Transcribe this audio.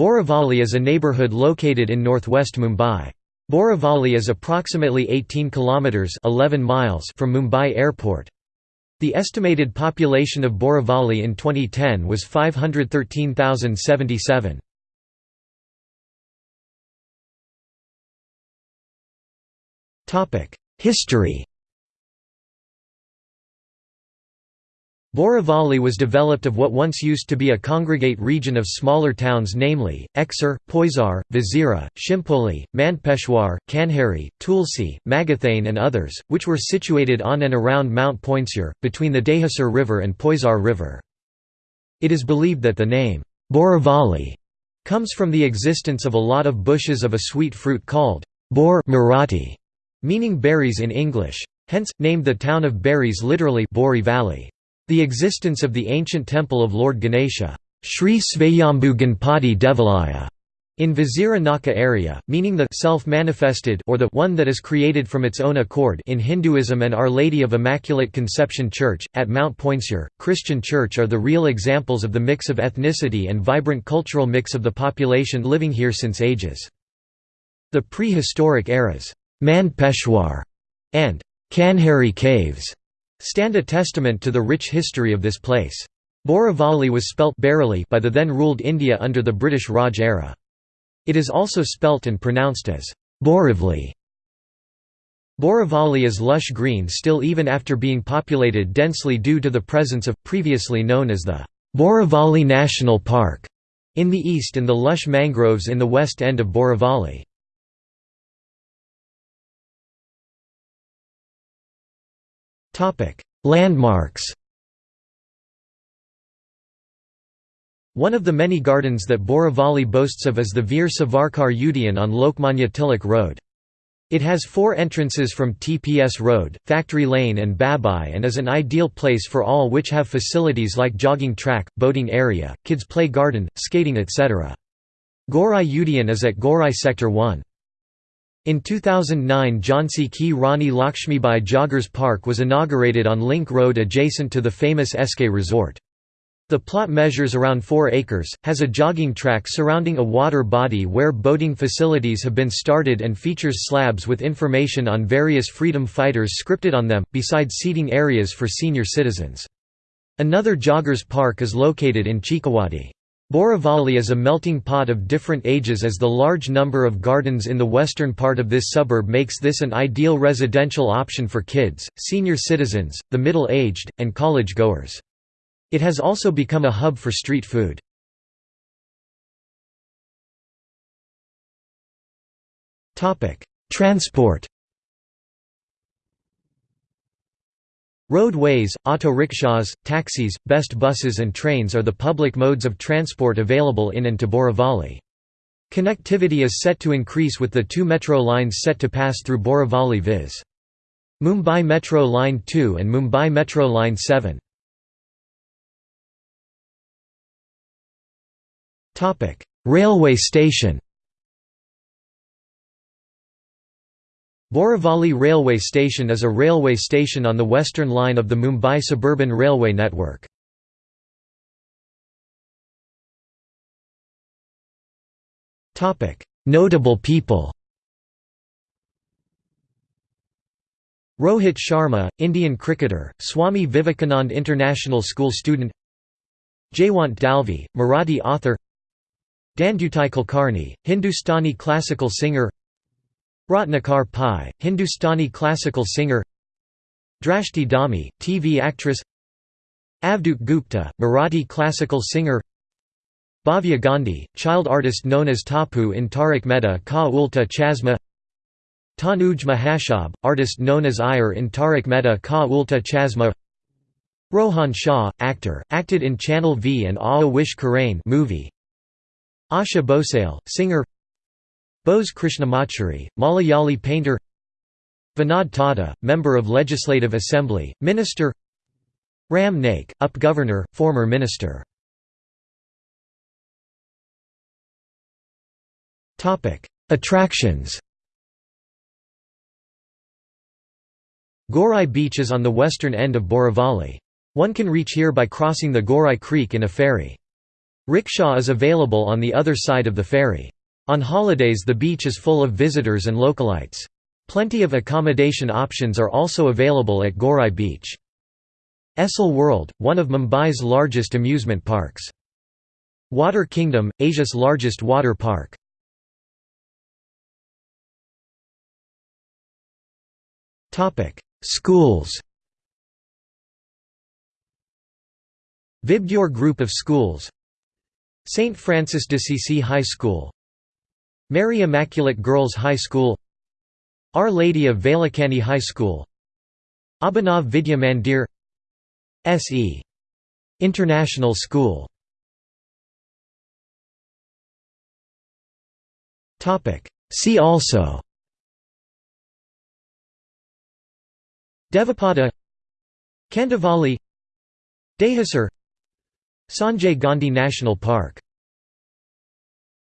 Borivali is a neighbourhood located in northwest Mumbai. Borivali is approximately 18 kilometres 11 miles from Mumbai Airport. The estimated population of Borivali in 2010 was 513,077. Topic: History Borivali was developed of what once used to be a congregate region of smaller towns namely, Exar, Poisar, Vizira, Shimpoli, Mandpeshwar, Kanheri, Tulsi, Magathane and others, which were situated on and around Mount Poinsur, between the Dahisar River and Poisar River. It is believed that the name, Borivali, comes from the existence of a lot of bushes of a sweet fruit called bor Marathi, meaning berries in English. Hence, named the town of berries literally Bori Valley. The existence of the ancient temple of Lord Ganesha Sri Svayambhu Ganpati Devalaya in Vizira Naka area, meaning the self-manifested or the one that is created from its own accord in Hinduism and Our Lady of Immaculate Conception Church, at Mount Poinsur, Christian Church are the real examples of the mix of ethnicity and vibrant cultural mix of the population living here since ages. The prehistoric eras, Mand Peshwar and Kanheri Caves stand a testament to the rich history of this place. Borivali was spelt Barely by the then ruled India under the British Raj era. It is also spelt and pronounced as Borivali. Borivali is lush green still even after being populated densely due to the presence of, previously known as the Borivali National Park, in the east and the lush mangroves in the west end of Borivali. Landmarks One of the many gardens that Borivali boasts of is the Veer Savarkar Udyan on Lokmanya Tilak Road. It has four entrances from TPS Road, Factory Lane and Babai and is an ideal place for all which have facilities like jogging track, boating area, kids play garden, skating etc. Gorai Udyan is at Gorai Sector 1. In 2009 Jhansi Ki Rani Lakshmibai Joggers Park was inaugurated on Link Road adjacent to the famous SK Resort. The plot measures around 4 acres, has a jogging track surrounding a water body where boating facilities have been started and features slabs with information on various freedom fighters scripted on them, besides seating areas for senior citizens. Another joggers park is located in Chikawadi. Borivali is a melting pot of different ages as the large number of gardens in the western part of this suburb makes this an ideal residential option for kids, senior citizens, the middle-aged, and college-goers. It has also become a hub for street food. Transport Roadways, auto rickshaws, taxis, best buses and trains are the public modes of transport available in and to Borivali. Connectivity is set to increase with the two metro lines set to pass through Borivali viz. Mumbai Metro Line 2 and Mumbai Metro Line 7. Railway station Borivali Railway Station is a railway station on the western line of the Mumbai Suburban Railway network. Notable people Rohit Sharma, Indian cricketer, Swami Vivekanand International School student Jaywant Dalvi, Marathi author Dhondutai Kulkarni, Hindustani classical singer Ratnakar Pai, Hindustani classical singer Drashti Dhami, TV actress Avadhoot Gupte, Marathi classical singer Bhavya Gandhi, child artist known as Tapu in Taarak Mehta Ka Ooltah Chashmah Tanuj Mahashab, artist known as Iyer in Taarak Mehta Ka Ooltah Chashmah Rohan Shah, actor, acted in Channel V and Aa Wish Karain movie Asha Bhosle, singer Bose Krishnamachari, Malayali painter Vinod Tawde, Member of Legislative Assembly, Minister Ram Naik, UP Governor, former Minister Attractions Gorai Beach is on the western end of Borivali. One can reach here by crossing the Gorai Creek in a ferry. Rickshaw is available on the other side of the ferry. On holidays the beach is full of visitors and localites. Plenty of accommodation options are also available at Gorai Beach. Essel World, one of Mumbai's largest amusement parks. Water Kingdom, Asia's largest water park. Schools Vibgyor Group of Schools St. Francis de d'Assisi High School Mary Immaculate Girls High School Our Lady of Velankanni High School Abhinav Vidya Mandir S.E. International School See also Devapada Kandivali Dahisar Sanjay Gandhi National Park